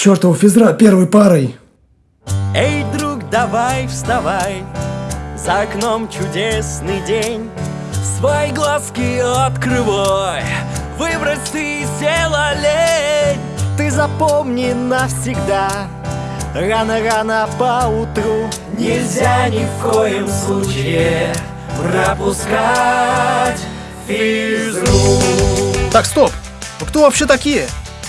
чертова физра первой парой. Эй, друг, давай вставай, за окном чудесный день. Свои глазки открывай, выбрось ты села лень. Ты запомни навсегда, рано-рано по утру Нельзя ни в коем случае пропускать физру. Так, стоп! Вы кто вообще такие?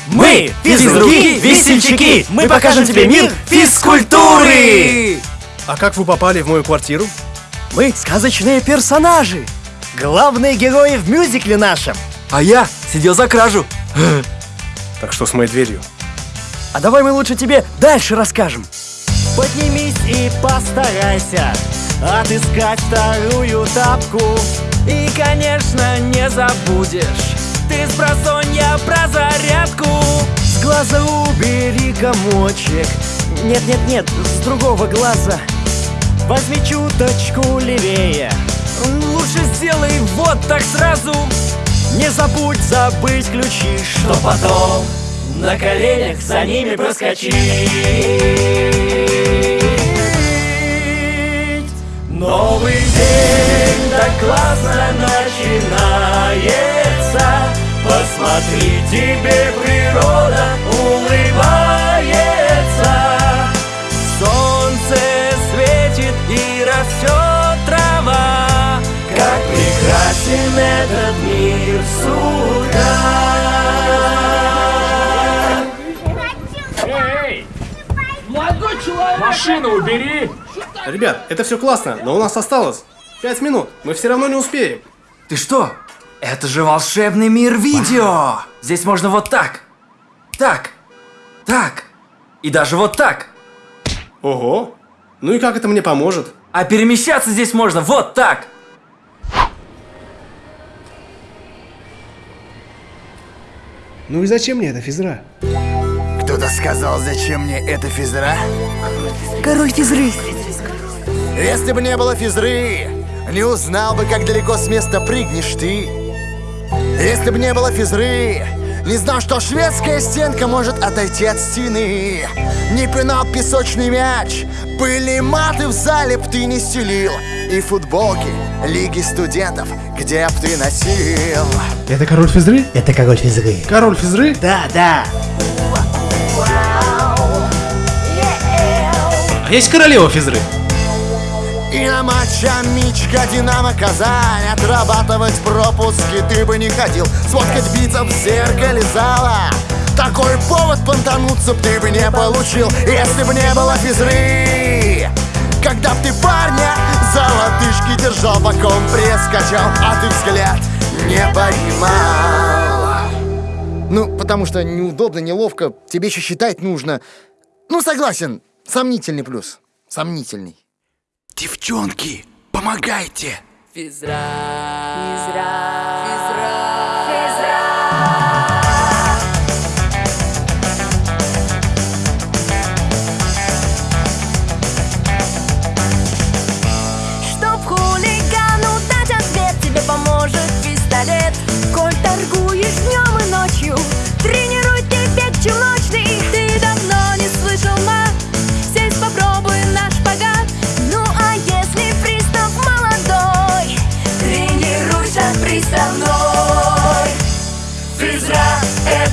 Мы физруки, весельчаки! Мы покажем тебе мир физкультуры! А как вы попали в мою квартиру? Мы сказочные персонажи! Главные герои в мюзикле нашем! А я сидел за кражу. Так что с моей дверью? А давай мы лучше тебе дальше расскажем. Поднимись и постарайся отыскать вторую тапку. И, конечно, не забудешь ты с просонья про зарядку. С глаза убери комочек. Нет-нет-нет, с другого глаза. Возьми чуточку левее. Лучше сделай вот так сразу. Не забудь забыть ключи, что потом на коленях за ними проскочить. Новый день так классно начинается Посмотри, тебе природа улыбается Солнце светит и растет трава Как прекрасен этот мир с утра Машину убери! Ребят, это все классно, но у нас осталось 5 минут. Мы все равно не успеем. Ты что? Это же волшебный мир видео! Здесь можно вот так, так, так и даже вот так. Ого! Ну и как это мне поможет? А перемещаться здесь можно вот так. Ну и зачем мне эта физра? Кто-то сказал, зачем мне эта физра? Король физры Если бы не было физры, не узнал бы, как далеко с места прыгнешь ты. Если бы не было физры, не знал, что шведская стенка может отойти от стены. Не пинал песочный мяч, были маты в зале б ты не стелил. И футболки Лиги студентов, где б ты носил. Это король физры? Это король физры. Король физры? Да, да А есть королева физры? И на матча Мичка Динамо Казань. Отрабатывать пропуски ты бы не ходил Сфоткать бицепс в зеркале зала. Такой повод понтануться ты бы не получил Если бы не было физры. Когда б ты парня за лодыжки держал Боком пресс качал, а ты взгляд не поймал. Ну, потому что неудобно, неловко. Тебе еще считать нужно. Ну, согласен, сомнительный плюс. Сомнительный Девчонки, помогайте! Физра Физра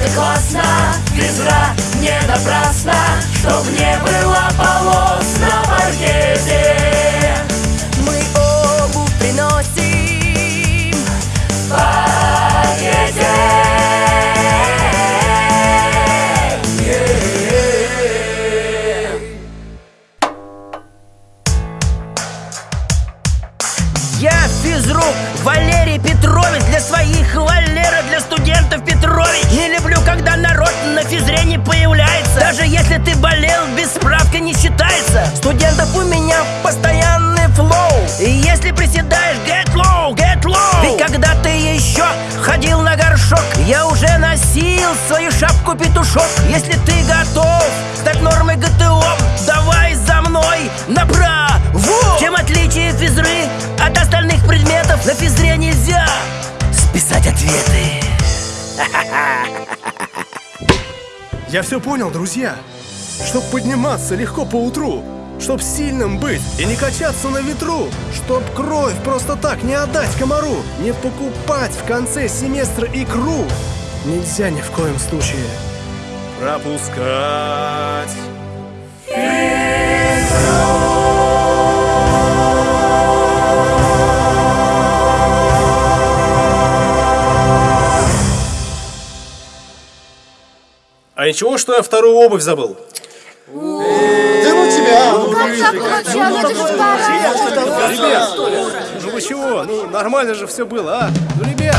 это Я физрук Валерий Петрович Для своих Валера, для студентов Петрович. Не люблю, когда народ на физре не появляется. Даже если ты болел, без справка не считается. Студентов у меня постоянный флоу. И если приседаешь, get low, get low. Ведь когда ты еще ходил на горшок Я уже носил свою шапку-петушок Если ты готов стать нормой ГТО Давай за мной направо. Чем отличие физры На физре нельзя списать ответы Я все понял, друзья. Чтоб подниматься легко по утру, чтоб сильным быть и не качаться на ветру, чтоб кровь просто так не отдать комару, не покупать в конце семестра икру. Нельзя ни в коем случае пропускать. А ничего, что я вторую обувь забыл? Да ну тебя! Ребят, ну вы чего? Ну нормально же все было, а? Ну, ребят,